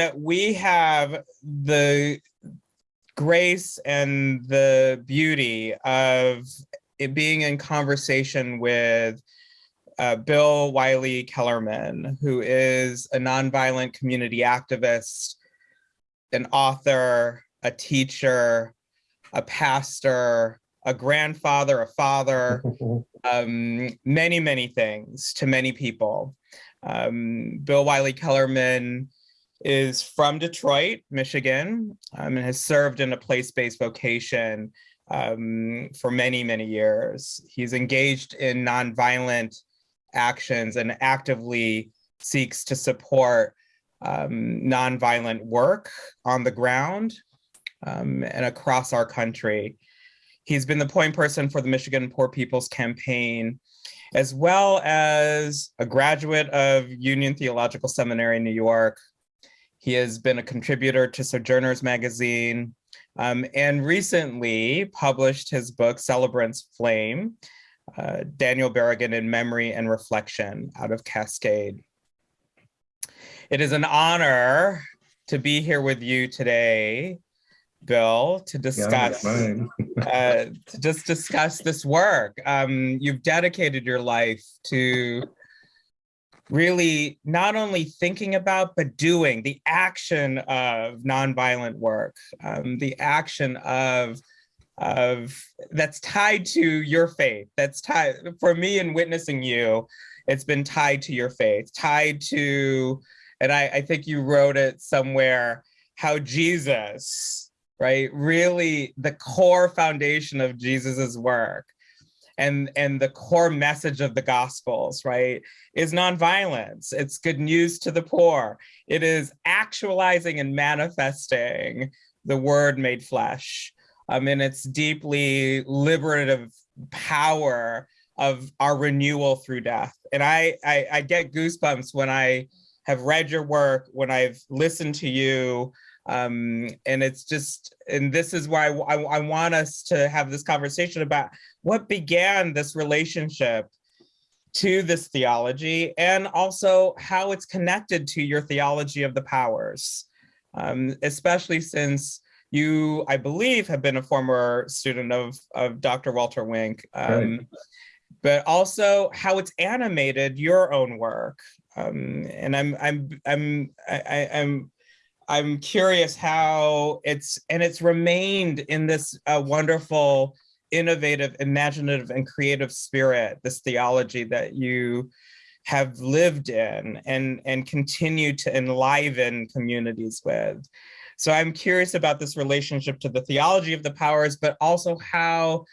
and we have the grace and the beauty of it being in conversation with uh, Bill Wylie-Kellermann, who is a nonviolent community activist, an author, a teacher, a pastor, a grandfather, a father, um, many, many things to many people. Um, Bill Wylie-Kellermann is from Detroit, Michigan, um, and has served in a place-based vocation um, for many, many years. He's engaged in nonviolent actions and actively seeks to support um, nonviolent work on the ground um, and across our country. He's been the point person for the Michigan Poor People's Campaign, as well as a graduate of Union Theological Seminary in New York. He has been a contributor to Sojourners Magazine um, and recently published his book, Celebrant's Flame, uh, Daniel Berrigan in Memory and Reflection out of Cascade. It is an honor to be here with you today, Bill, to discuss, yeah, uh, to just discuss this work. Um, you've dedicated your life to really not only thinking about, but doing the action of nonviolent work, um, the action of of that's tied to your faith. That's tied for me in witnessing you it's been tied to your faith tied to and I, I think you wrote it somewhere how jesus right really the core foundation of jesus's work and and the core message of the gospels right is nonviolence. It's good news to the poor. It is actualizing and manifesting the word made flesh. Um, and its deeply liberative power of our renewal through death. And I, I, I get goosebumps when I have read your work, when I've listened to you, um, and it's just, and this is why I, I, want us to have this conversation about what began this relationship to this theology and also how it's connected to your theology of the powers, um, especially since you, I believe, have been a former student of, of Dr. Walter Wink, um, right. but also how it's animated your own work. Um, and I'm, I'm, I'm, I, I'm, I'm curious how it's, and it's remained in this uh, wonderful, innovative, imaginative, and creative spirit, this theology that you have lived in and, and continue to enliven communities with. So I'm curious about this relationship to the theology of the powers, but also how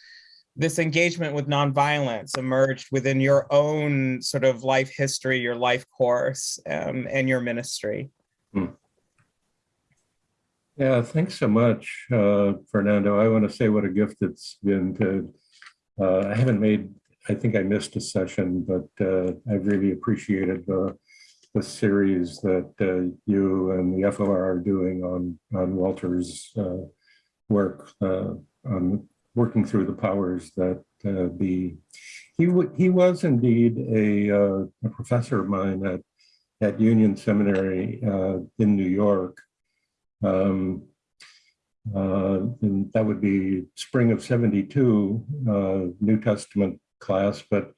this engagement with nonviolence emerged within your own sort of life history, your life course, um, and your ministry. Yeah, thanks so much, uh, Fernando. I want to say what a gift it's been to, uh, I haven't made, I think I missed a session, but uh, I've really appreciated the the series that uh, you and the FOR are doing on, on Walter's uh, work uh, on working through the powers that be. He, he was indeed a, a, professor of mine at, at Union Seminary in New York. Um, and that would be spring of 72, New Testament class, but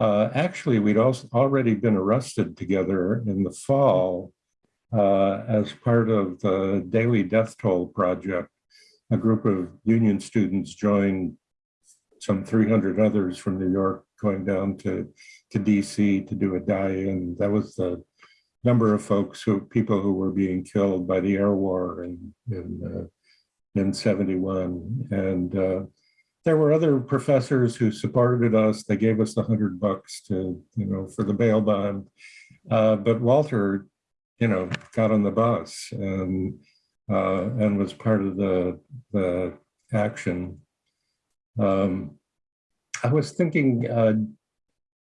uh, actually, we'd also already been arrested together in the fall uh, as part of the Daily Death Toll Project. A group of union students joined some 300 others from New York going down to, to DC to do a die-in. That was the number of folks who, people who were being killed by the air war in, in, uh, in 71. And uh, there were other professors who supported us. They gave us a hundred bucks to, you know, for the bail bond. Uh, but Walter, you know, got on the bus and uh, and was part of the the action. Um, I was thinking uh,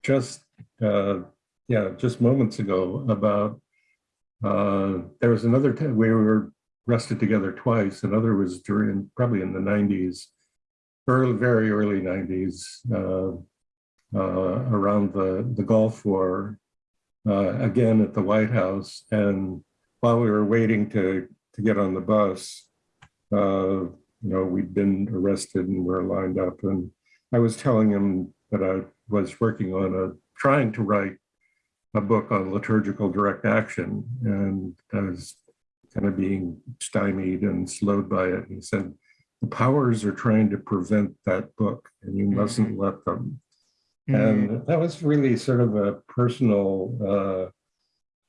just uh, yeah, just moments ago about uh, there was another time we were arrested together twice. Another was during probably in the 90s early, very early 90s, uh, uh, around the, the Gulf War, uh, again at the White House. And while we were waiting to, to get on the bus, uh, you know, we'd been arrested and we're lined up. And I was telling him that I was working on a, trying to write a book on liturgical direct action. And I was kind of being stymied and slowed by it. And he said, the powers are trying to prevent that book and you mustn't let them. Mm. And that was really sort of a personal, uh,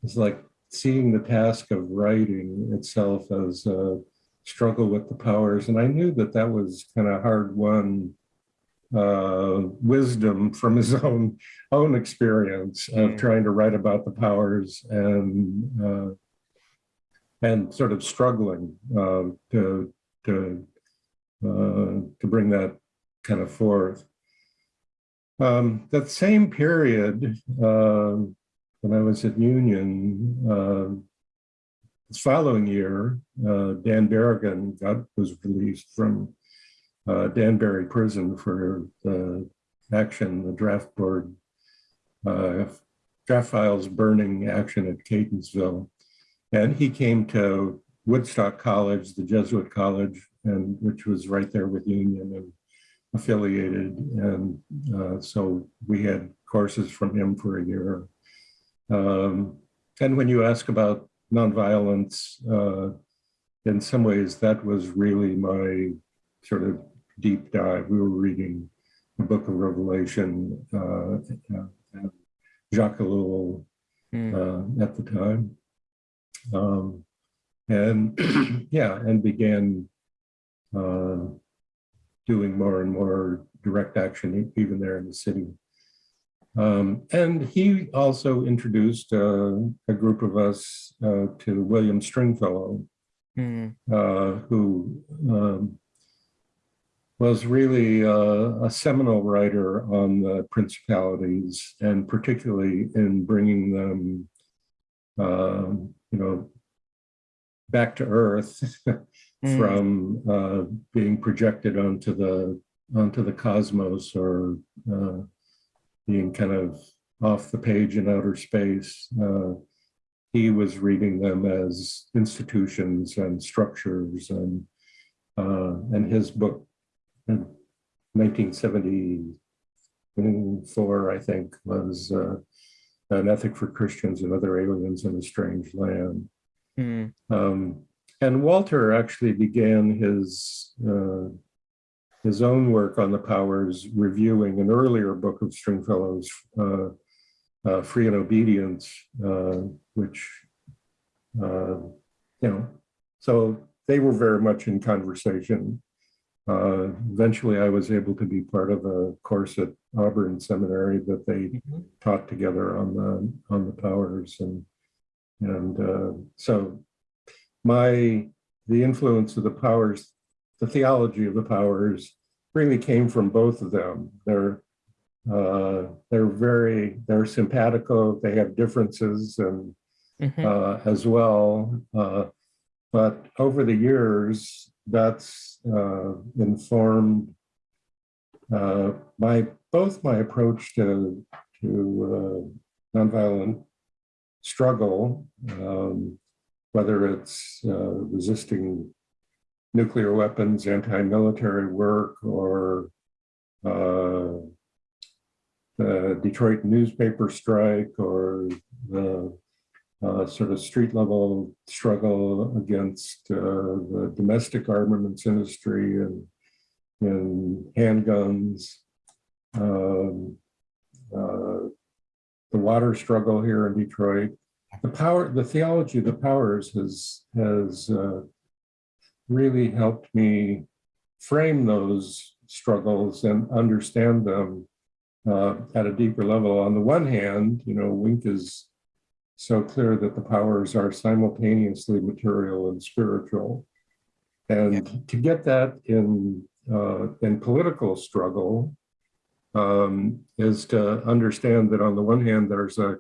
it's like seeing the task of writing itself as a struggle with the powers. And I knew that that was kind of hard won uh, wisdom from his own own experience of Mm. trying to write about the powers and uh, and sort of struggling uh, to to uh, to bring that kind of forth. Um, that same period, uh, when I was at Union, uh, the following year, uh, Dan Berrigan got was released from uh, Danbury Prison for the action, the draft board, uh, draft files burning action at Catonsville. And he came to Woodstock College, the Jesuit college, and which was right there with Union and affiliated. And uh, so we had courses from him for a year. Um, and when you ask about nonviolence, uh, in some ways that was really my sort of deep dive. We were reading the book of Revelation, uh, uh, Jacques Ellul Mm. uh, at the time. Um, and yeah, and began uh, doing more and more direct action, even there in the city. Um, and he also introduced uh, a group of us uh, to William Stringfellow, Mm. uh, who um, was really uh, a seminal writer on the principalities and particularly in bringing them, um, you know, back to earth Mm. from uh, being projected onto the onto the cosmos or uh, being kind of off the page in outer space. Uh, he was reading them as institutions and structures and uh, and his book 1974 I think was uh, an ethic for Christians and other aliens in a strange land Mm. um, and Walter actually began his uh, his own work on the powers, reviewing an earlier book of Stringfellow's, uh, uh, Free in Obedience, uh, which uh, you know. So they were very much in conversation. Uh, eventually, I was able to be part of a course at Auburn Seminary that they Mhm. taught together on the on the powers and and uh, so my the influence of the powers the theology of the powers really came from both of them they're uh, they're very they're simpatico they have differences and Mhm. uh, as well uh, but over the years that's uh, informed uh, my both my approach to to uh, nonviolent struggle, um, whether it's uh, resisting nuclear weapons, anti-military work, or uh, the Detroit newspaper strike, or the uh, sort of street level struggle against uh, the domestic armaments industry and, and handguns. Um, uh, the water struggle here in Detroit. The power, the theology of the powers has has uh, really helped me frame those struggles and understand them uh, at a deeper level. On the one hand, you know, Wink is so clear that the powers are simultaneously material and spiritual, and to get that in uh, in political struggle, um, is to understand that on the one hand, there's a,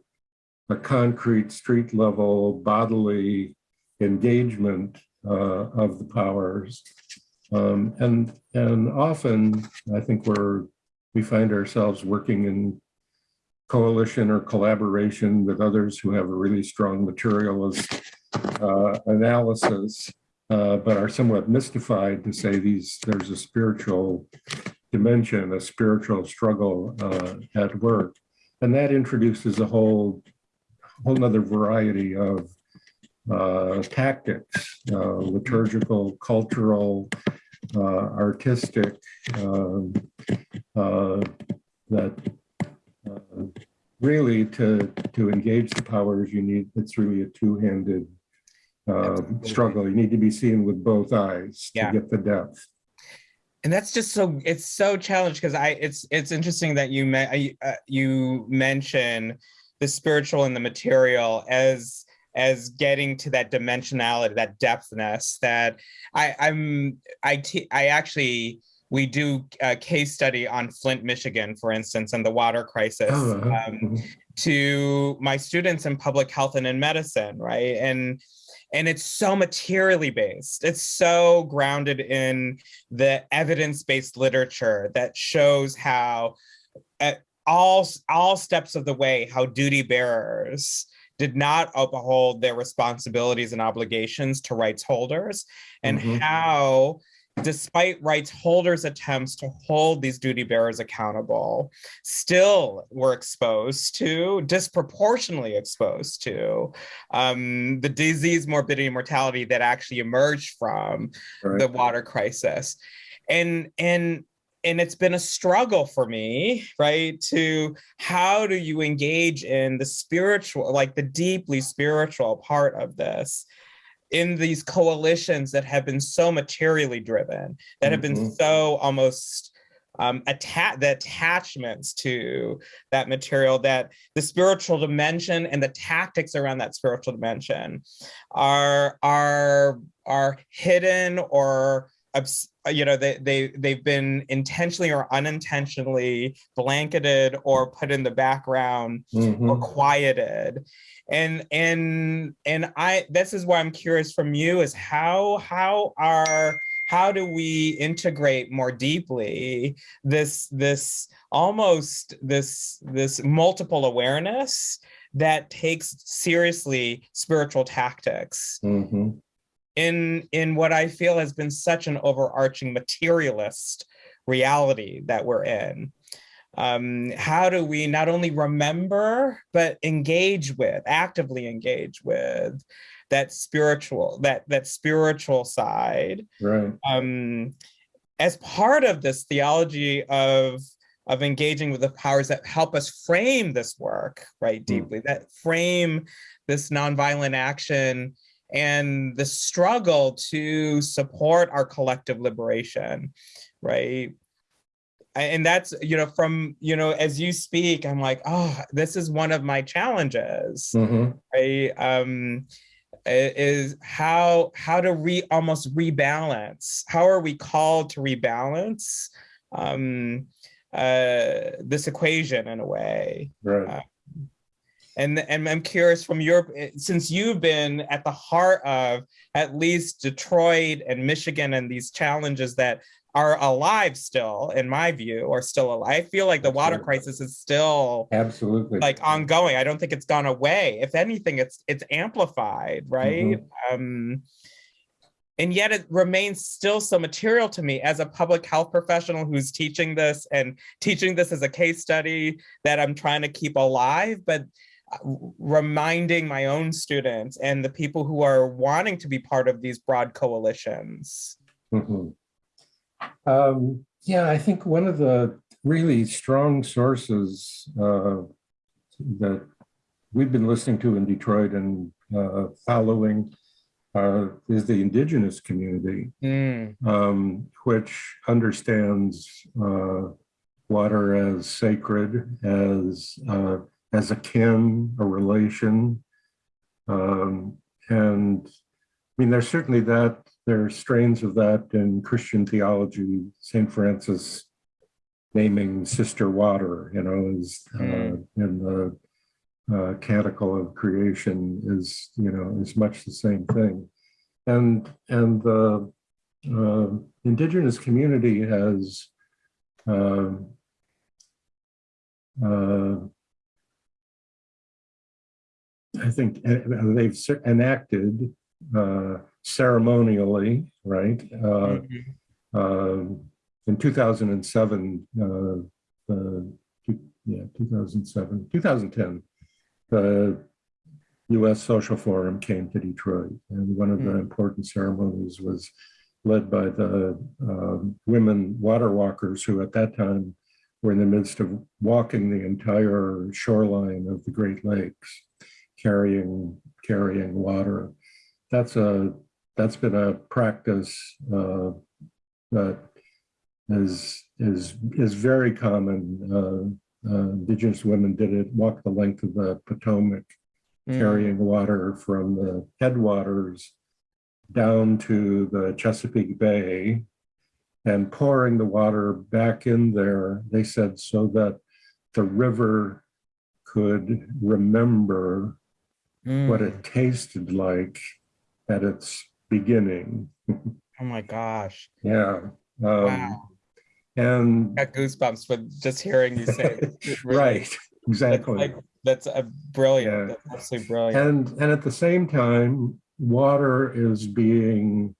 a concrete street level bodily engagement uh, of the powers. Um, and, and often I think we're, we find ourselves working in coalition or collaboration with others who have a really strong materialist uh, analysis, uh, but are somewhat mystified to say these, there's a spiritual dimension, a spiritual struggle uh, at work. And that introduces a whole, whole nother variety of uh, tactics, uh, liturgical, cultural, uh, artistic, um, that really to, to engage the powers, you need, it's really a two-handed uh, struggle. You need to be seen with both eyes to get the depth. and that's just so it's so challenged because i it's it's interesting that you me- uh, you mention the spiritual and the material as as getting to that dimensionality that depthness that i i'm i te- i actually we do a case study on flint michigan for instance and the water crisis Oh, uh-huh. um, to my students in public health and in medicine right and and it's so materially based it's so grounded in the evidence-based literature that shows how at all all steps of the way how duty bearers did not uphold their responsibilities and obligations to rights holders and Mhm. how despite rights holders attempts to hold these duty bearers accountable still were exposed to disproportionately exposed to um, the disease morbidity and mortality that actually emerged from Right. the water crisis and and and it's been a struggle for me right to how do you engage in the spiritual like the deeply spiritual part of this in these coalitions that have been so materially driven that have been Mhm. so almost um attach the attachments to that material that the spiritual dimension and the tactics around that spiritual dimension are are are hidden or you know they they they've been intentionally or unintentionally blanketed or put in the background or Mhm. quieted and and and i this is why i'm curious from you is how how are how do we integrate more deeply this this almost this this multiple awareness that takes seriously spiritual tactics Mhm. In in what i feel has been such an overarching materialist reality that we're in. Um how do we not only remember but engage with actively engage with that spiritual that that spiritual side? Right. um as part of this theology of of engaging with the powers that help us frame this work right deeply that frame this nonviolent action and the struggle to support our collective liberation right and that's you know from you know as you speak i'm like oh this is one of my challenges Mhm. right um is how how to re almost rebalance how are we called to rebalance um uh this equation in a way Right. And and i'm curious from your since you've been at the heart of at least detroit and michigan and these challenges that are alive still in my view, or are still alive i feel like the water Absolutely. crisis is still Absolutely. like ongoing. I don't think it's gone away. If anything, it's it's amplified, right? Um, and yet it remains still so material to me as a public health professional who's teaching this and teaching this as a case study that I'm trying to keep alive, but reminding my own students and the people who are wanting to be part of these broad coalitions. Mhm. Um, yeah, I think one of the really strong sources uh, that we've been listening to in Detroit and uh, following uh, is the indigenous community, Mm, um, which understands uh, water as sacred, as uh, as a kin, a relation, um, and I mean, there's certainly that, there are strains of that in Christian theology, St. Francis naming sister water, you know, is uh, in the uh, canticle of creation is, you know, is much the same thing. And, and the uh, indigenous community has um, uh, I think uh, they've enacted uh, ceremonially, right? Uh, Mhm. um, in 2007, uh, uh, two- yeah, 2007, 2010, the U.S. Social Forum came to Detroit, and one of the Mm. important ceremonies was led by the um, women water walkers who at that time were in the midst of walking the entire shoreline of the Great Lakes, carrying carrying water. That's a that's been a practice uh, that is is is very common. Uh, uh, indigenous women did it, walked the length of the Potomac, Mm. carrying water from the headwaters down to the Chesapeake Bay and pouring the water back in there, they said, so that the river could remember what Mm. it tasted like at its beginning. Oh my gosh. Yeah. Um, Wow. And Got goosebumps with just hearing you say it. Really- right, That's exactly. like, that's a brilliant, Yeah. that's absolutely brilliant. And and at the same time, water is being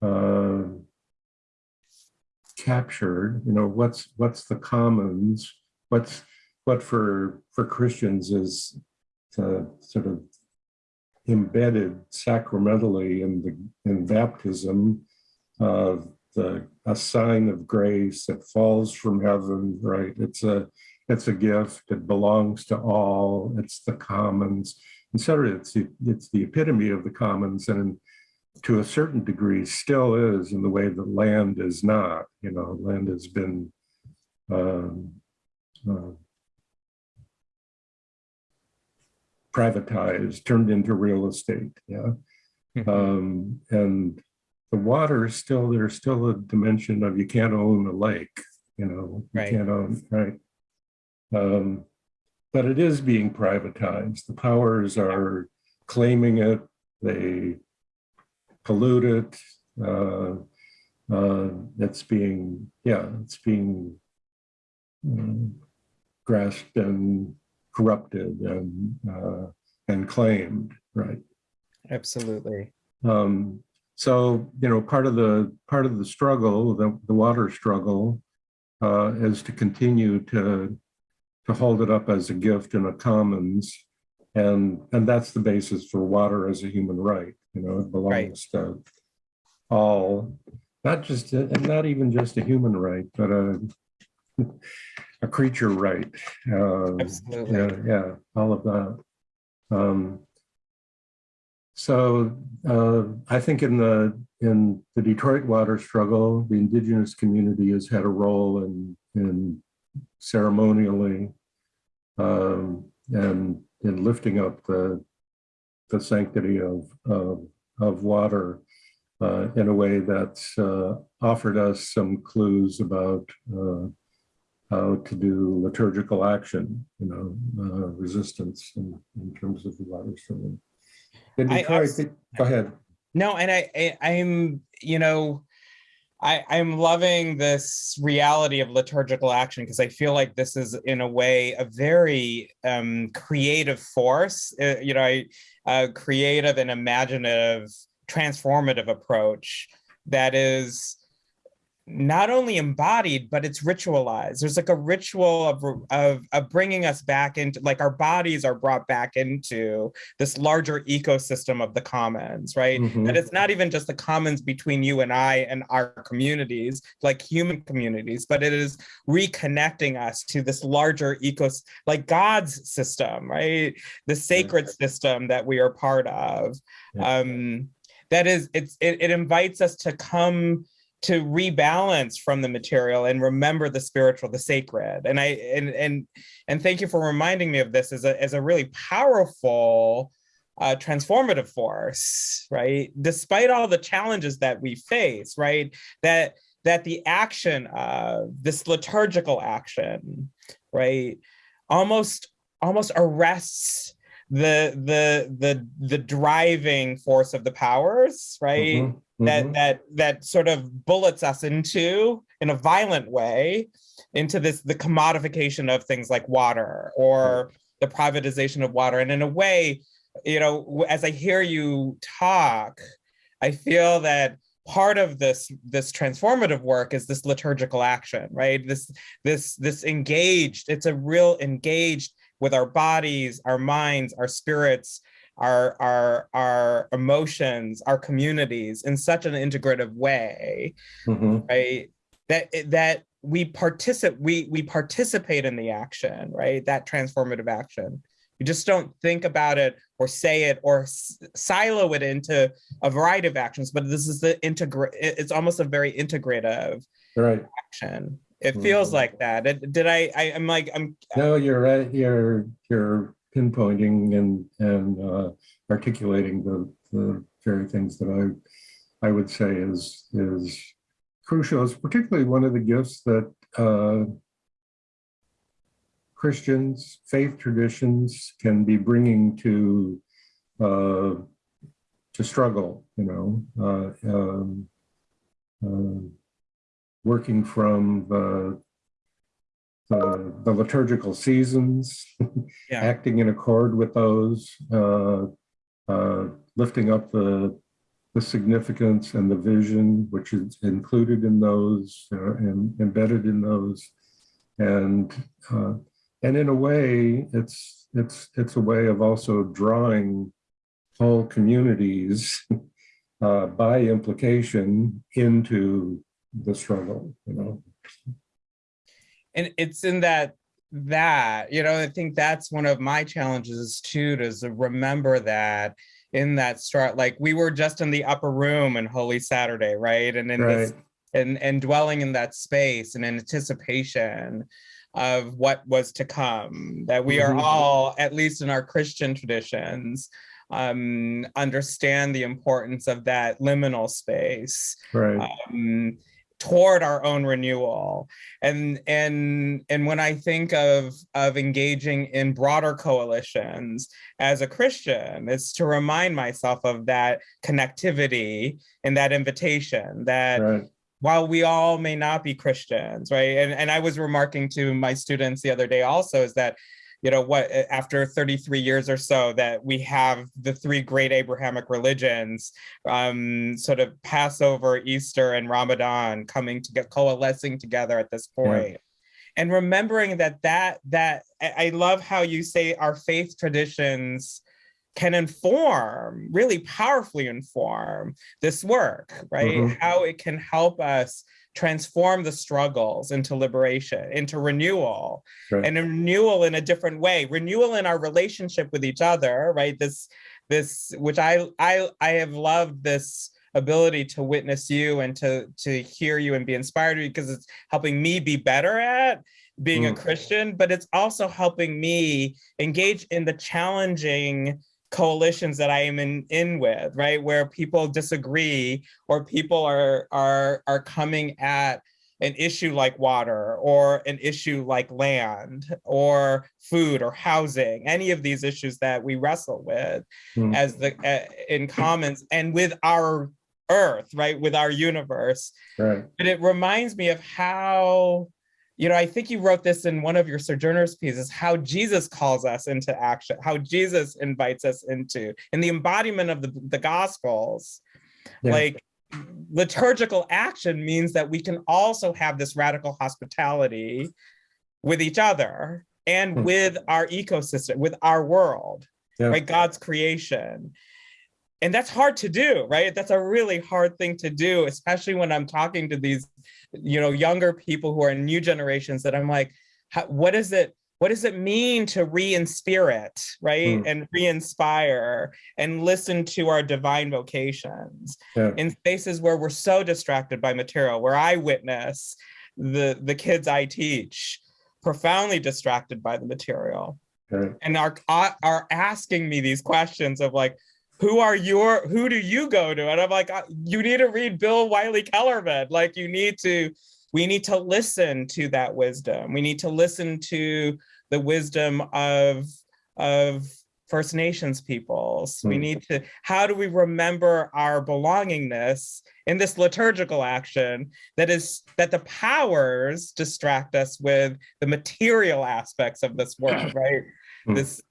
uh, captured. You know, what's what's the commons? What's what for for Christians is the sort of embedded sacramentally in the in baptism of the a sign of grace that falls from heaven, right? It's a it's a gift. It belongs to all. It's the commons, etc. It's the, it's the epitome of the commons, and to a certain degree, still is in the way that land is not. You know, land has been um, uh, privatized, turned into real estate. Yeah, Mhm. um, and the water is still there's still a dimension of you can't own a lake. You know, you Right. can't own right. Um, but it is being privatized. The powers are claiming it. They pollute it. Uh, uh, it's being, yeah, it's being um, grasped and corrupted and uh, and claimed, right? Absolutely. Um, so you know, part of the part of the struggle, the, the water struggle, uh, is to continue to to hold it up as a gift in a commons, and and that's the basis for water as a human right. You know, it belongs to all, not just and not even just a human right, but a a creature right. Uh, Absolutely. yeah, yeah, all of that. Um, so uh, I think in the in the Detroit water struggle, the indigenous community has had a role in in ceremonially um, and in lifting up the the sanctity of of, of water uh, in a way that's uh, offered us some clues about uh, how to do liturgical action, you know, uh, resistance in, in terms of the water struggle. In I Detroit, also- go ahead. No, and I, I I'm, you know, I I'm loving this reality of liturgical action because I feel like this is in a way a very um creative force, uh, you know, a creative and imaginative transformative approach that is not only embodied but it's ritualized there's like a ritual of, of of bringing us back into like our bodies are brought back into this larger ecosystem of the commons right Mhm. that it's not even just the commons between you and I and our communities, like human communities, but it is reconnecting us to this larger ecos, like God's system, right? The sacred system that we are part of. Yeah. Um, that is, it's it, it invites us to come to rebalance from the material and remember the spiritual, the sacred. And I and and and thank you for reminding me of this as a as a really powerful uh, transformative force, right? Despite all the challenges that we face, right? That that the action of this liturgical action, right, almost almost arrests the the the the driving force of the powers, right? Mhm, that mhm. that that sort of bullets us into in a violent way into this the commodification of things like water or the privatization of water. And in a way, you know, as I hear you talk, I feel that part of this this transformative work is this liturgical action, right? This this this engaged. It's a real engaged with our bodies, our minds, our spirits, our our our emotions, our communities in such an integrative way, Mhm. right? That that we participate we we participate in the action, right? That transformative action. You just don't think about it or say it or silo it into a variety of actions, but this is the integrate. It's almost a very integrative Right. action. It feels Mhm. like that. Did I, I? I'm like I'm No, you're right. You're, you're pinpointing and, and uh, articulating the, the very things that I, I would say is, is crucial. It's particularly one of the gifts that uh, Christians, faith traditions can be bringing to, uh, to struggle, you know, uh, um, uh, working from the the, the liturgical seasons, Yeah. acting in accord with those, uh, uh, lifting up the, the significance and the vision, which is included in those uh, and embedded in those. And, uh, and in a way, it's, it's, it's a way of also drawing whole communities uh, by implication into the struggle, you know? and it's in that that you know i think that's one of my challenges too to remember that in that start like we were just in the upper room in holy saturday right and in this and and dwelling in that space and in anticipation of what was to come that we are Mhm. all at least in our christian traditions um understand the importance of that liminal space Right. um, toward our own renewal and and and when i think of of engaging in broader coalitions as a christian it's to remind myself of that connectivity and that invitation that Right. while we all may not be Christians, right? And and I was remarking to my students the other day also is that, you know, what after 33 years or so that we have the three great Abrahamic religions, um, sort of Passover, Easter, and Ramadan coming to get coalescing together at this point. And remembering that that that I love how you say our faith traditions can inform, really powerfully inform this work, right? Mhm. How it can help us transform the struggles into liberation, into renewal, Right. and a renewal in a different way, renewal in our relationship with each other, right? This, this, which I, I, I have loved this ability to witness you and to to hear you and be inspired because it's helping me be better at being a Mm. Christian, but it's also helping me engage in the challenging coalitions that I am in, in with, right? Where people disagree or people are are are coming at an issue like water or an issue like land or food or housing, any of these issues that we wrestle with Mm. as the uh, in commons and with our earth, right? With our universe. Right. But it reminds me of how, you know, I think you wrote this in one of your sojourners pieces, how Jesus calls us into action, how Jesus invites us into, in the embodiment of the, the gospels. Yeah. Like liturgical action means that we can also have this radical hospitality with each other and Hmm. with our ecosystem, with our world, Yeah. right? God's creation. And that's hard to do, right? That's a really hard thing to do, especially when I'm talking to these, you know, younger people who are in new generations that I'm like, how, what is it? What does it mean to re-inspirit, right? Hmm. And re-inspire and listen to our divine vocations Yeah. in spaces where we're so distracted by material, where I witness the the kids I teach profoundly distracted by the material Right. and are are asking me these questions of like who are your who do you go to? And i'm like "Uh, you need to read Bill Wylie-Kellermann. Like you need to we need to listen to that wisdom. We need to listen to the wisdom of of first nations peoples. We Hmm. need to how do we remember our belongingness in this liturgical action that is that the powers distract us with the material aspects of this world right? Hmm. this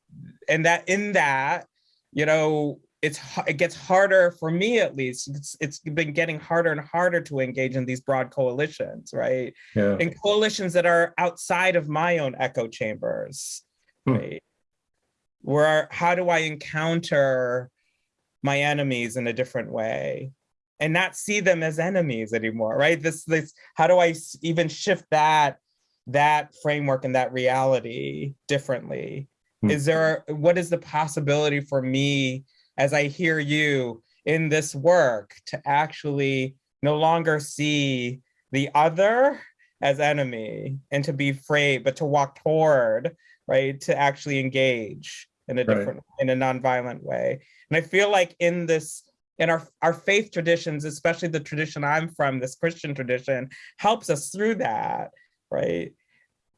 and that in that you know it's it gets harder for me at least it's it's been getting harder and harder to engage in these broad coalitions right? Yeah, in coalitions that are outside of my own echo chambers Hmm. right? Where how do i encounter my enemies in a different way and not see them as enemies anymore right? This this how do i even shift that that framework and that reality differently? Hmm. is there what is the possibility for me as i hear you in this work to actually no longer see the other as enemy and to be afraid but to walk toward right to actually engage in a Right. different in a nonviolent way and i feel like in this in our our faith traditions especially the tradition i'm from this christian tradition helps us through that right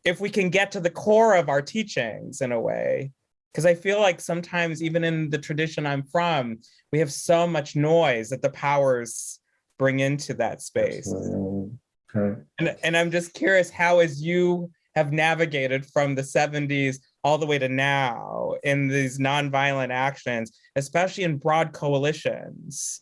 if we can get to the core of our teachings in a way because i feel like sometimes even in the tradition i'm from we have so much noise that the powers bring into that space. Okay. and, and i'm just curious how as you have navigated from the 70s all the way to now in these nonviolent actions especially in broad coalitions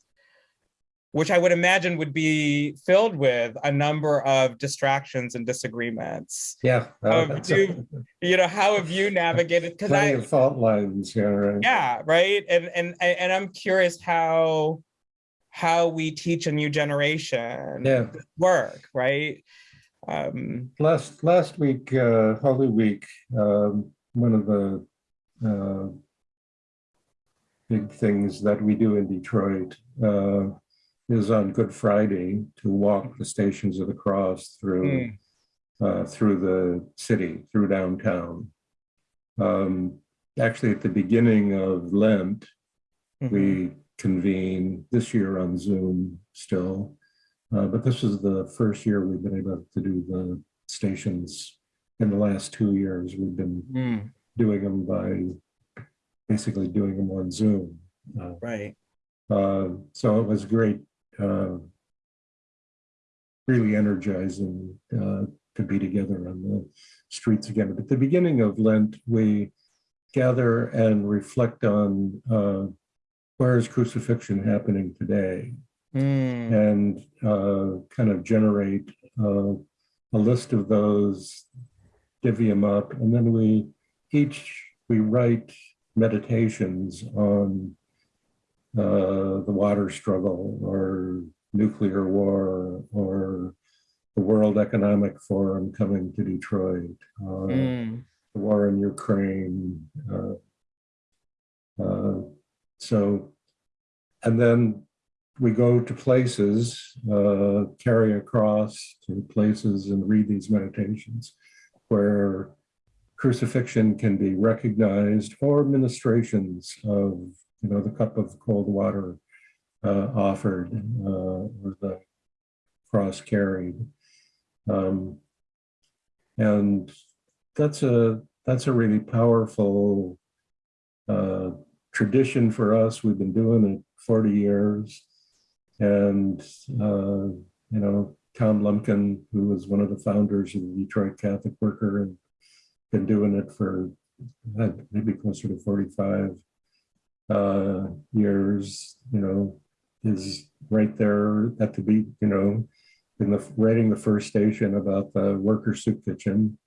which i would imagine would be filled with a number of distractions and disagreements Yeah. uh, Um, do- you know how have you navigated because i of fault lines, yeah, right. yeah right and and and i'm curious how how we teach a new generation Yeah. work right um Last, last week, uh, Holy Week, um, one of the, uh, big things that we do in Detroit, uh, is on Good Friday to walk the Stations of the Cross through, uh, through the city, through downtown. Um, actually, at the beginning of Lent, mhm. we convene this year on Zoom still. Uh, but this is the first year we've been able to do the stations. In the last two years, we've been Mm, doing them by basically doing them on Zoom. Uh, right uh, so it was great, uh, really energizing uh, to be together on the streets again. But at the beginning of Lent, we gather and reflect on uh, where is crucifixion happening today, Mm, and uh, kind of generate uh, a list of those, divvy them up, and then we each we write meditations on uh, the water struggle or nuclear war or the World Economic Forum coming to Detroit, uh, mm, the war in Ukraine. Uh, uh, so, and then we go to places, uh, carry across to places and read these meditations where crucifixion can be recognized or ministrations of, you know, the cup of cold water uh, offered uh, or the cross carried. Um, and that's a that's a really powerful uh, tradition for us. We've been doing it 40 years. And, uh, you know, Tom Lumpkin, who was one of the founders of the Detroit Catholic Worker and been doing it for uh, maybe closer to 45 uh, years, you know, is right there at the beat, you know, in the writing the first station about the worker soup kitchen.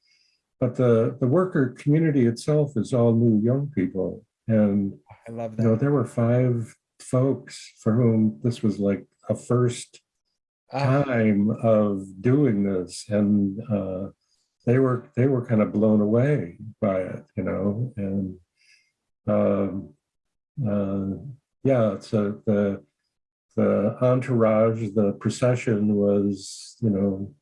But the, the worker community itself is all new young people. And i love you know, that there were five folks for whom this was like a first Ah, time of doing this, and uh, they were they were kind of blown away by it, you know, and um, yeah, so the the entourage, the procession was, you know,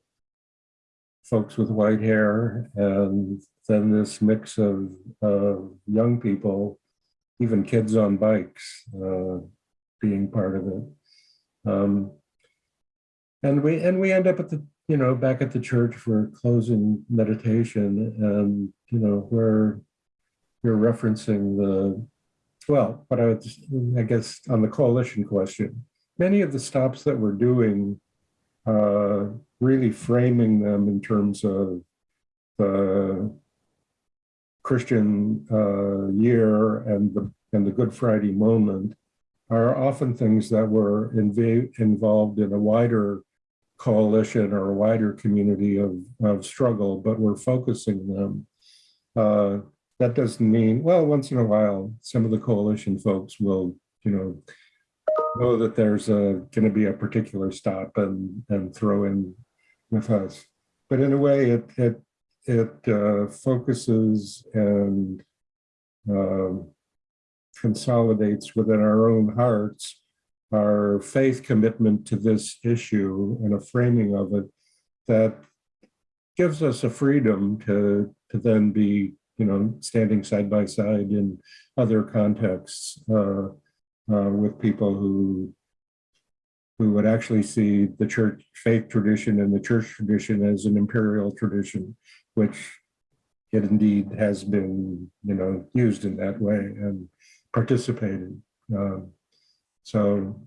folks with white hair, and then this mix of uh, young people even kids on bikes uh, being part of it. Um, and we and we end up at the you know back at the church for closing meditation, and you know where you're referencing the well, but I I guess on the coalition question, many of the stops that we're doing, uh, really framing them in terms of the Christian uh, year and the and the Good Friday moment are often things that were inv- involved in a wider coalition or a wider community of, of struggle, but we're focusing them. Uh, that doesn't mean, well, once in a while, some of the coalition folks will, you know, know that there's going to be a particular stop and and throw in with us. But in a way, it it it uh, focuses and um, consolidates within our own hearts our faith commitment to this issue and a framing of it that gives us a freedom to to then be you know standing side by side in other contexts uh, uh, with people who who would actually see the church faith tradition and the church tradition as an imperial tradition, which it indeed has been, you know, used in that way and participated. Um, so,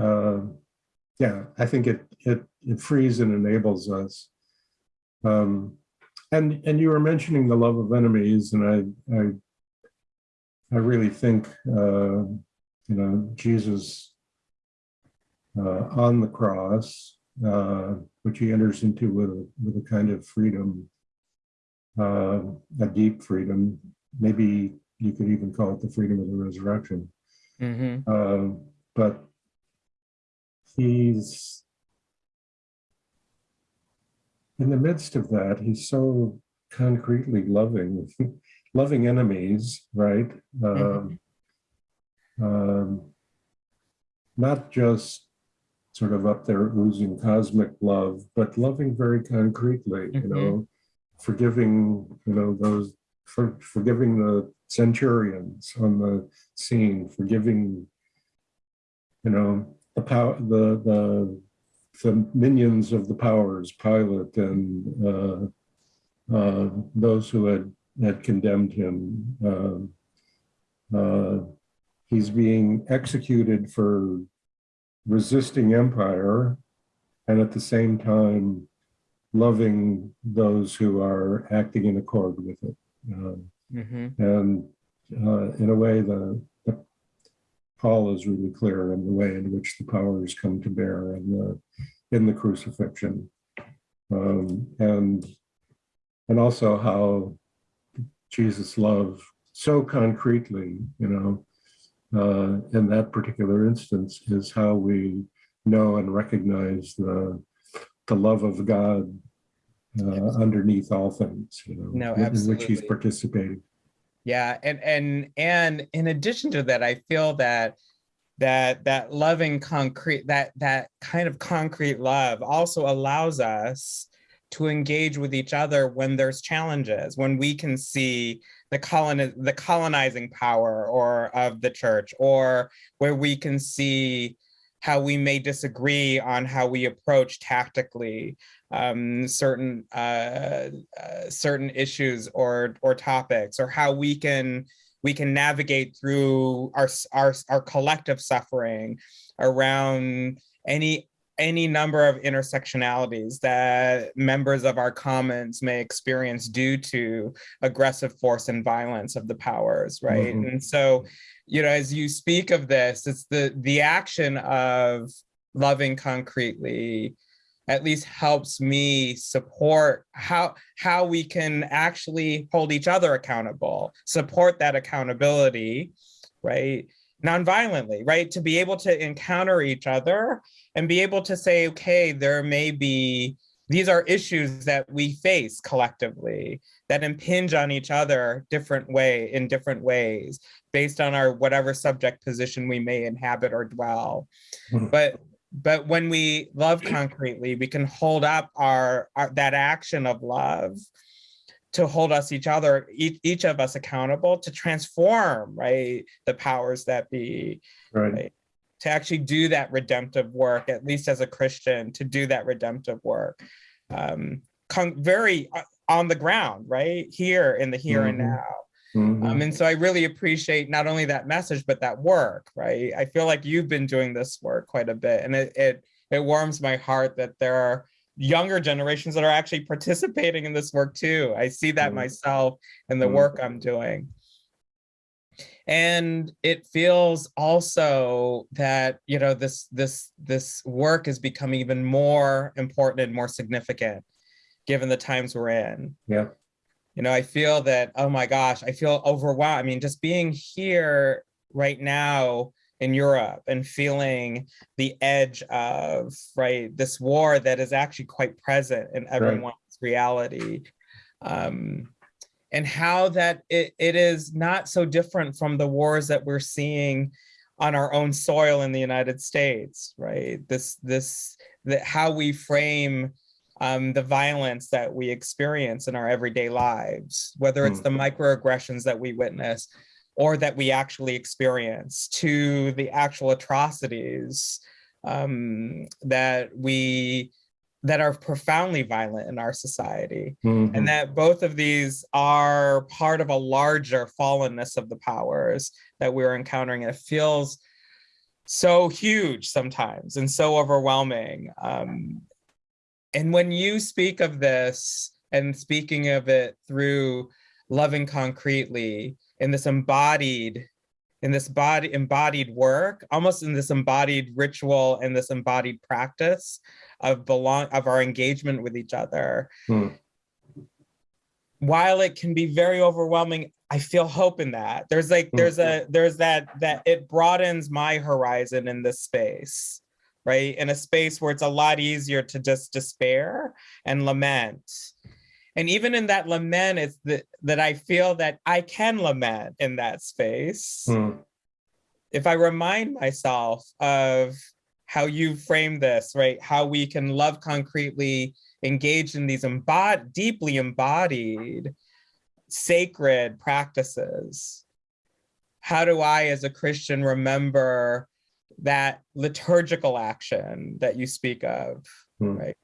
uh, yeah, I think it it it frees and enables us. Um, and and you were mentioning the love of enemies, and I I I really think uh, you know Jesus uh, on the cross, uh, which he enters into with a, with a kind of freedom, uh, a deep freedom. Maybe you could even call it the freedom of the resurrection. Mhm. Um, but he's in the midst of that, he's so concretely loving, loving enemies, right? Um, um, not just sort of up there oozing cosmic love, but loving very concretely, you Mhm. know, forgiving, you know, those, for, forgiving the centurions on the scene, forgiving, you know, the power, the, the, the minions of the powers, Pilate and uh, uh, those who had, had condemned him. Uh, uh, he's being executed for resisting empire and at the same time loving those who are acting in accord with it. Um, Mhm. and uh, in a way, the Paul is really clear in the way in which the powers come to bear in the in the crucifixion, um, and and also how Jesus' love so concretely, you know, uh, in that particular instance is how we know and recognize the the love of God uh, underneath all things, you know, No, in which he's participating. Yeah, and and and in addition to that, I feel that that that loving concrete that that kind of concrete love also allows us to engage with each other when there's challenges, when we can see the colon the colonizing power or of the church, or where we can see how we may disagree on how we approach tactically um, certain uh, uh, certain issues or or topics, or how we can we can navigate through our our our collective suffering around any any number of intersectionalities that members of our commons may experience due to aggressive force and violence of the powers right Mhm. and so you know as you speak of this it's the the action of loving concretely at least helps me support how how we can actually hold each other accountable support that accountability right? Nonviolently right? To be able to encounter each other and be able to say okay there may be these are issues that we face collectively that impinge on each other different way in different ways based on our whatever subject position we may inhabit or dwell Mhm. but but when we love concretely we can hold up our, our that action of love to hold us each other each, each of us accountable to transform right the powers that be Right. Right. To actually do that redemptive work at least as a christian to do that redemptive work um very uh, on the ground right here in the here and Mhm. now Mhm. um, and so I really appreciate not only that message, but that work, right? I feel like you've been doing this work quite a bit and it, it, it warms my heart that there are younger generations that are actually participating in this work too. I see that Mhm. myself in the Mhm. work I'm doing. And it feels also that, you know, this this this work is becoming even more important and more significant given the times we're in. Yeah. You know, I feel that, oh my gosh, I feel overwhelmed. I mean, just being here right now in Europe and feeling the edge of, right, this war that is actually quite present in everyone's reality. Um, and how that it, it is not so different from the wars that we're seeing on our own soil in the United States, right? This, this, that how we frame um, the violence that we experience in our everyday lives, whether it's the microaggressions that we witness or that we actually experience to the actual atrocities um, that we that are profoundly violent in our society Mhm. and that both of these are part of a larger fallenness of the powers that we're encountering. It feels so huge sometimes and so overwhelming. Um, and when you speak of this and speaking of it through loving concretely in this embodied in this body embodied work almost in this embodied ritual and this embodied practice of belong of our engagement with each other Hmm. while it can be very overwhelming i feel hope in that there's like Hmm. there's a there's that that it broadens my horizon in this space right in a space where it's a lot easier to just despair and lament and even in that lament it's that that i feel that i can lament in that space Hmm. if I remind myself of how you frame this, right? How we can love concretely, engage in these embod deeply embodied, sacred practices. How do I, as a Christian, remember that liturgical action that you speak of, Hmm. right?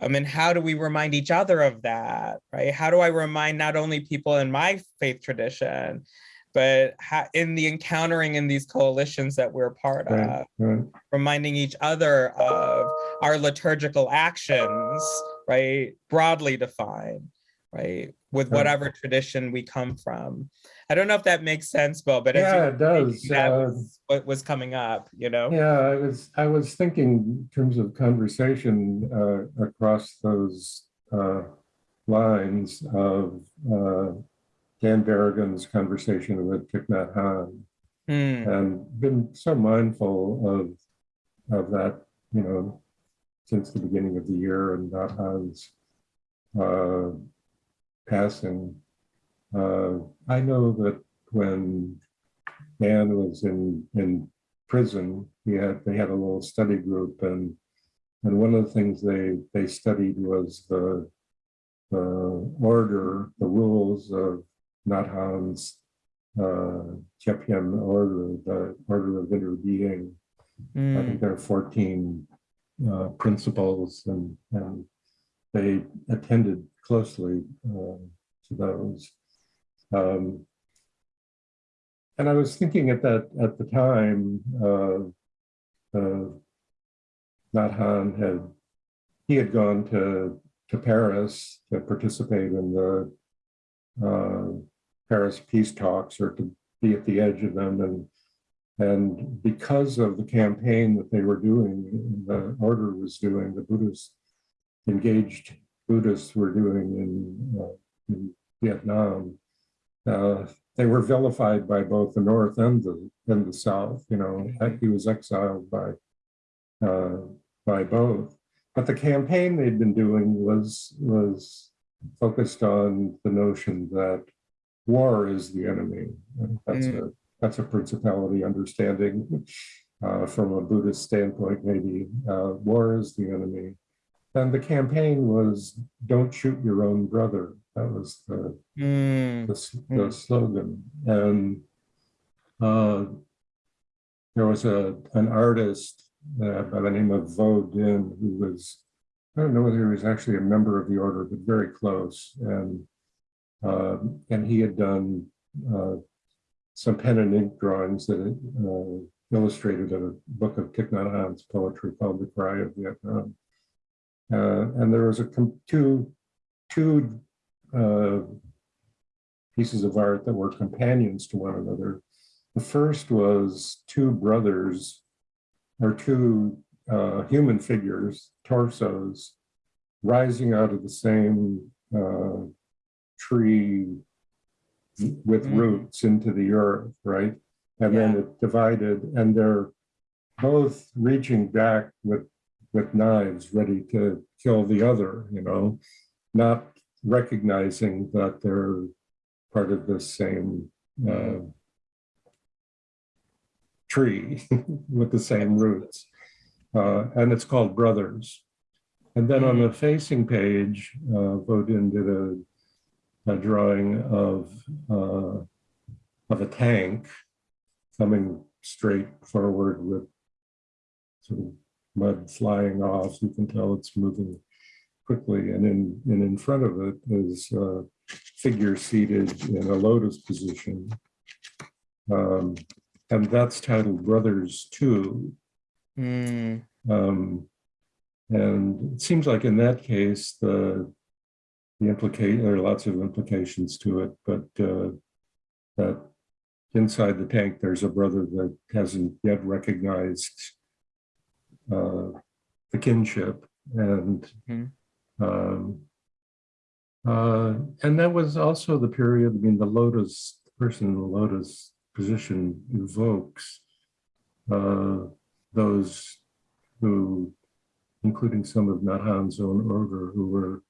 Um, I mean, how do we remind each other of that, right? How do I remind not only people in my faith tradition, but in the encountering in these coalitions that we're part Right, of, right. reminding each other of our liturgical actions, right? Broadly defined, right? With whatever tradition we come from. I don't know if that makes sense, Bill, but Yeah, it does. that Uh, was what was coming up, you know? Yeah, I was, I was thinking in terms of conversation uh, across those uh, lines of uh, Dan Berrigan's conversation with Thich Nhat Hanh Hmm. and been so mindful of, of that, you know, since the beginning of the year and Nhat Hanh's uh, passing. Uh, I know that when Dan was in, in prison, he had, they had a little study group and, and one of the things they, they studied was the, the order, the rules of Nhat Hanh's uh, order, the order of interbeing. I Hmm. think there are 14 uh, principles and, and they attended closely uh, to those. Um, and I was thinking at that at the time, uh, uh, had he had gone to to Paris to participate in the uh, Paris peace talks or to be at the edge of them, and and because of the campaign that they were doing, the order was doing, the Buddhists engaged Buddhists were doing in, uh, in Vietnam. Uh, they were vilified by both the North and the and the South. You know, he was exiled by uh, by both. But the campaign they'd been doing was was focused on the notion that war is the enemy. That's a that's a principality understanding uh, from a Buddhist standpoint. Maybe uh, war is the enemy. And the campaign was "Don't shoot your own brother." That was the Hmm. the, the slogan. And uh, there was a an artist uh, by the name of Vo-Dinh who was I don't know whether he was actually a member of the order, but very close. And um, and he had done uh, some pen and ink drawings that uh, illustrated a book of Thich Nhat Hanh's poetry called "The Cry of Vietnam." Uh, and there was a two, two uh, pieces of art that were companions to one another. The first was two brothers or two uh, human figures, torsos, rising out of the same uh, tree with Mm. roots into the earth, right? And then it divided, and they're both reaching back with with knives, ready to kill the other. You know, not recognizing that they're part of the same uh, tree with the same roots. Uh, and it's called Brothers. And then on the facing page, uh, Vo-Dinh did a, a drawing of, uh, of a tank coming straight forward with sort of mud flying off. You can tell it's moving quickly. And in, and in front of it is a figure seated in a lotus position. Um, and that's titled Brothers Two. Mm, Um, and it seems like in that case, the, the implicate, there are lots of implications to it, but, uh, that inside the tank, there's a brother that hasn't yet recognized, uh, the kinship and, Mhm. um, uh, and that was also the period, I mean, the lotus, the person in the lotus position evokes, uh, those who, including some of Nhat Hanh's own order, who were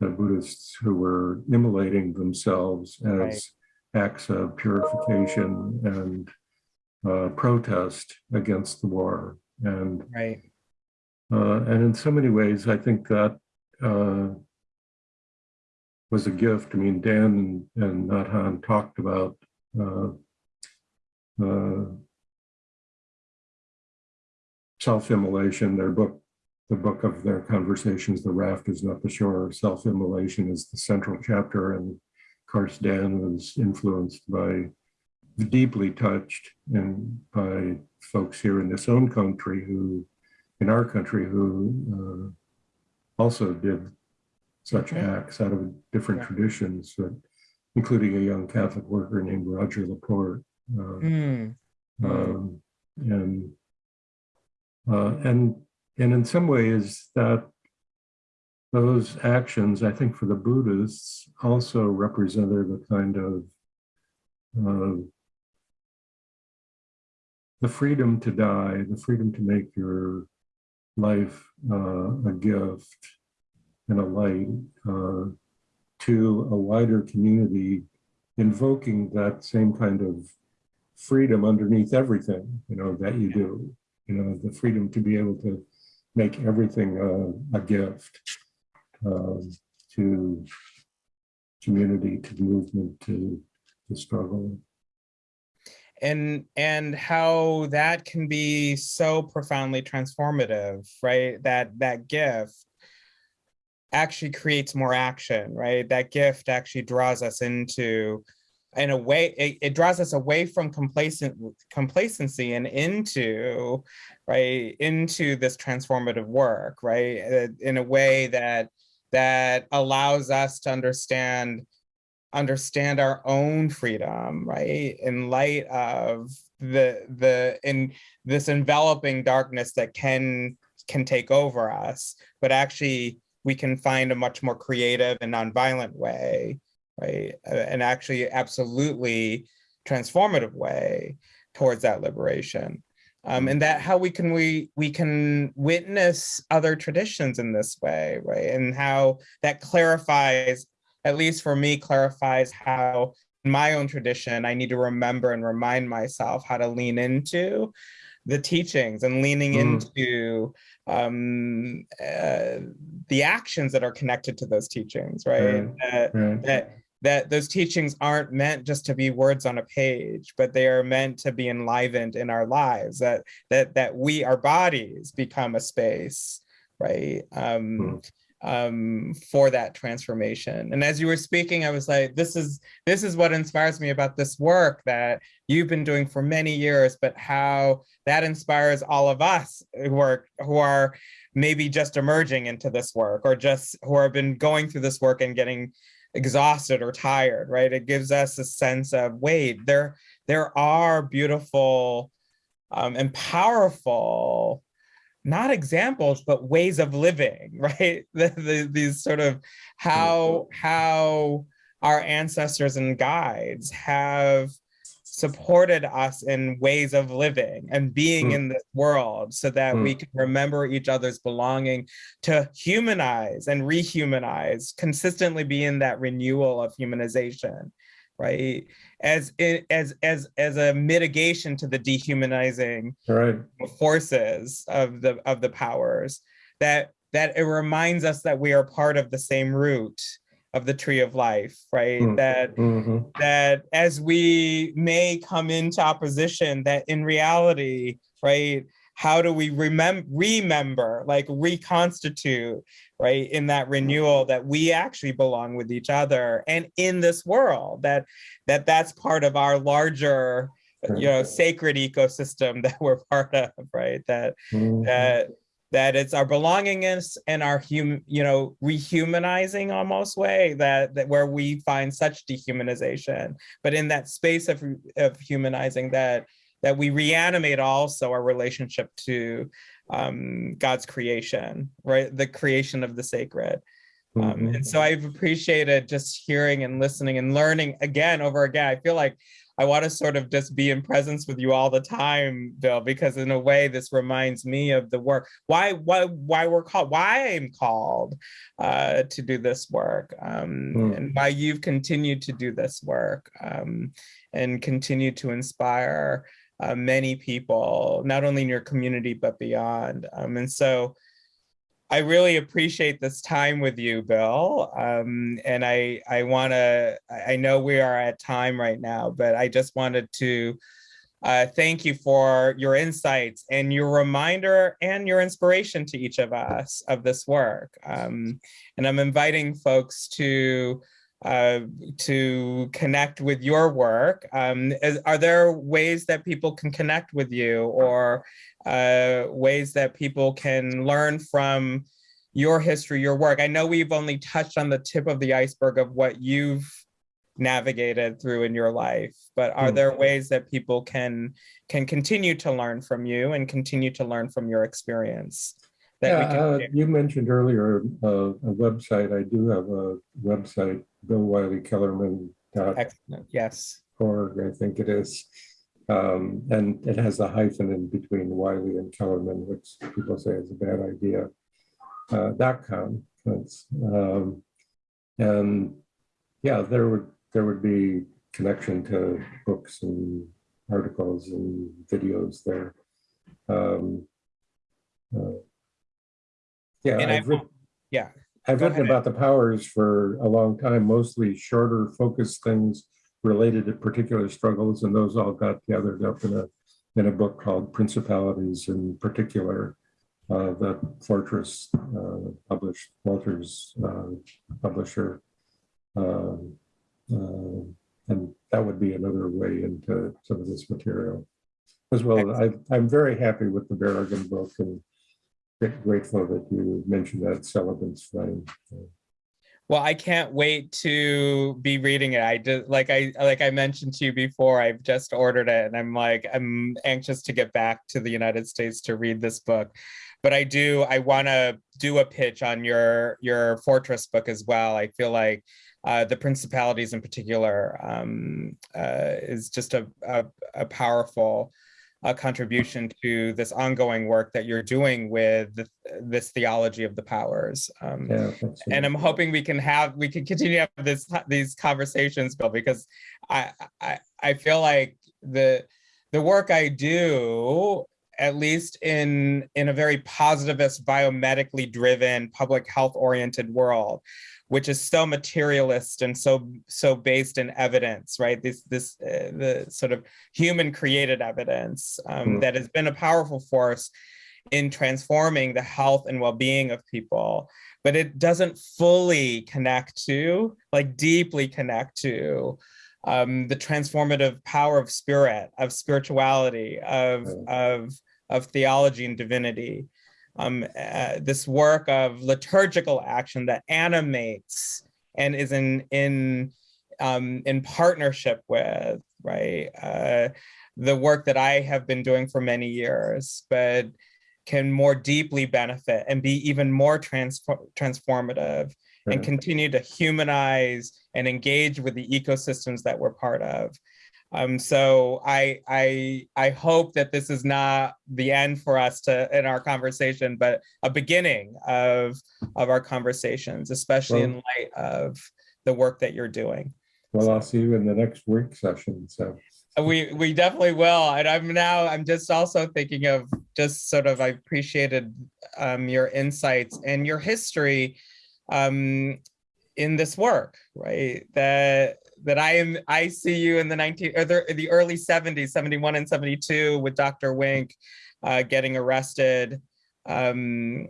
the Buddhists who were immolating themselves Right. as acts of purification and uh, protest against the war. And right. uh, and in so many ways, I think that uh, was a gift. I mean, Dan and, and Nhat Hanh talked about uh, uh, self-immolation, their book, the book of their conversations, The Raft is Not the Shore, self-immolation is the central chapter. And of course, Dan was influenced by, deeply touched and by folks here in this own country who, in our country, who uh, also did such Mhm. acts out of different Yeah. traditions, but including a young Catholic worker named Roger Laporte. Uh, Mm, Mm. um, and uh, and and in some ways that those actions, I think, for the Buddhists also represented a kind of uh, the freedom to die, the freedom to make your life uh, a gift and a light uh, to a wider community, invoking that same kind of freedom underneath everything, you know, that you do, you know, the freedom to be able to make everything a, a gift um, to community, to movement, to the struggle. And and how that can be so profoundly transformative right? That that gift actually creates more action right? That gift actually draws us into in a way it, it draws us away from complacent complacency and into right into this transformative work right? Uh, in a way that that allows us to understand understand our own freedom right? In light of the the in this enveloping darkness that can can take over us but actually we can find a much more creative and nonviolent way right? And actually absolutely transformative way towards that liberation. Um, and that how we can we we can witness other traditions in this way right? And how that clarifies at least for me, clarifies how in my own tradition, I need to remember and remind myself how to lean into the teachings and leaning Mm. into um, uh, the actions that are connected to those teachings, right? That, that that those teachings aren't meant just to be words on a page, but they are meant to be enlivened in our lives. That that that we, our bodies, become a space, right? Um, Mm. Um, for that transformation. And as you were speaking, I was like, this is this is what inspires me about this work that you've been doing for many years, but how that inspires all of us who are who are maybe just emerging into this work or just who have been going through this work and getting exhausted or tired, right? It gives us a sense of, wait, there, there are beautiful um, and powerful, not examples, but ways of living, right? The, the, these sort of how, how our ancestors and guides have supported us in ways of living and being mm. in this world so that mm. we can remember each other's belonging to humanize and rehumanize consistently be in that renewal of humanization right as as as as a mitigation to the dehumanizing right. forces of the of the powers that that it reminds us that we are part of the same root of the tree of life right mm. that mm-hmm. that as we may come into opposition that in reality right how do we remember remember like reconstitute right in that renewal that we actually belong with each other and in this world that that that's part of our larger you know sacred ecosystem that we're part of right that mm-hmm. that that it's our belongingness and our hum you know rehumanizing almost way that that where we find such dehumanization. But in that space of of humanizing that that we reanimate also our relationship to um, God's creation, right? The creation of the sacred. Um, mm -hmm. And so I've appreciated just hearing and listening and learning again over again. I feel like I want to sort of just be in presence with you all the time, Bill, because in a way this reminds me of the work. Why, why, why we're called, why I'm called uh, to do this work, um, mm. and why you've continued to do this work um, and continue to inspire uh, many people, not only in your community, but beyond. Um, and so I really appreciate this time with you, Bill. Um, and I, I wanna, I know we are at time right now, but I just wanted to uh, thank you for your insights and your reminder and your inspiration to each of us of this work. Um, and I'm inviting folks to uh, to connect with your work. Um, is, are there ways that people can connect with you or uh, ways that people can learn from your history, your work? I know we've only touched on the tip of the iceberg of what you've navigated through in your life, but are mm. there ways that people can can continue to learn from you and continue to learn from your experience? Yeah, uh, you mentioned earlier uh, a website. I do have a website, Bill Wylie-Kellermann. Excellent. Yes. Org, I think it is. Um, and it has a hyphen in between Wylie and Kellermann, which people say is a bad idea. Uh, dot com. Um, and yeah, there would there would be connection to books and articles and videos there. Um, uh, yeah, And I've, I, writ- yeah, I've go written ahead. about the powers for a long time, mostly shorter, focused things related to particular struggles, and those all got gathered up in a in a book called Principalities in Particular, uh, that Fortress uh, published, Walters uh, publisher. Um, uh, and that would be another way into some of this material. As well, I, I'm very happy with the Berrigan book and grateful that you mentioned that Celebrant's Flame. Well, I can't wait to be reading it. I just like I like I mentioned to you before. I've just ordered it, and I'm like I'm anxious to get back to the United States to read this book. But I do I want to do a pitch on your your Fortress book as well. I feel like uh, the principalities in particular um, uh, is just a, a, a powerful a contribution to this ongoing work that you're doing with the, this theology of the powers. Um, yeah, and I'm hoping we can have, we can continue to have this, these conversations, Bill, because I, I, I feel like the, the work I do, at least in, in a very positivist, biomedically driven, public health oriented world, which is so materialist and so so based in evidence, right? This this uh, the sort of human created evidence um, mm. that has been a powerful force in transforming the health and well-being of people but it doesn't fully connect to like deeply connect to um, the transformative power of spirit of spirituality of Right. of of theology and divinity um, uh, this work of liturgical action that animates and is in in um, in partnership with right uh, the work that I have been doing for many years, but can more deeply benefit and be even more transfor- transformative and continue to humanize and engage with the ecosystems that we're part of. Um, so I, I, I hope that this is not the end for us to in our conversation, but a beginning of of our conversations, especially in light of the work that you're doing. Well, I'll see you in the next work session, so. We we definitely will, and I'm now I'm just also thinking of just sort of I appreciated um, your insights and your history um, in this work, right? That that I am I see you in the 19 or the, the early 70s, 71 and 72 with Dr. Wink uh, getting arrested. Um,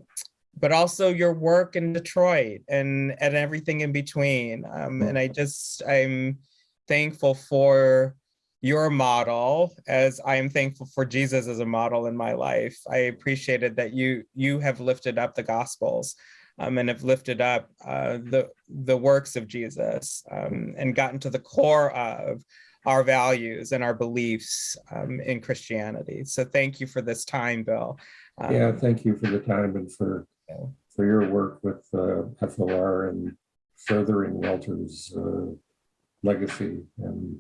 but also your work in Detroit and and everything in between. Um, and I just I'm thankful for your model as I am thankful for Jesus as a model in my life. I appreciated that you you have lifted up the gospels um, and have lifted up uh, the the works of Jesus um, and gotten to the core of our values and our beliefs um, in Christianity. So thank you for this time, Bill. Um, Yeah, thank you for the time and for, for your work with uh, FLR and furthering Walter's uh, legacy and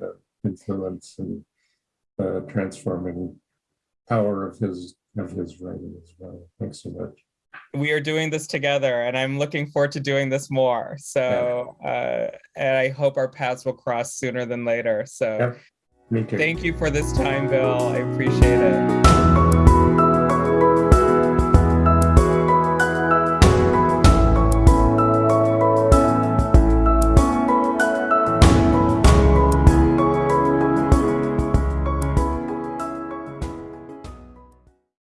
uh, influence and uh, transforming power of his, of his writing as well. Thanks so much. We are doing this together and I'm looking forward to doing this more. So, uh, and I hope our paths will cross sooner than later. So Yep. Me too. thank you for this time, Bill. I appreciate it.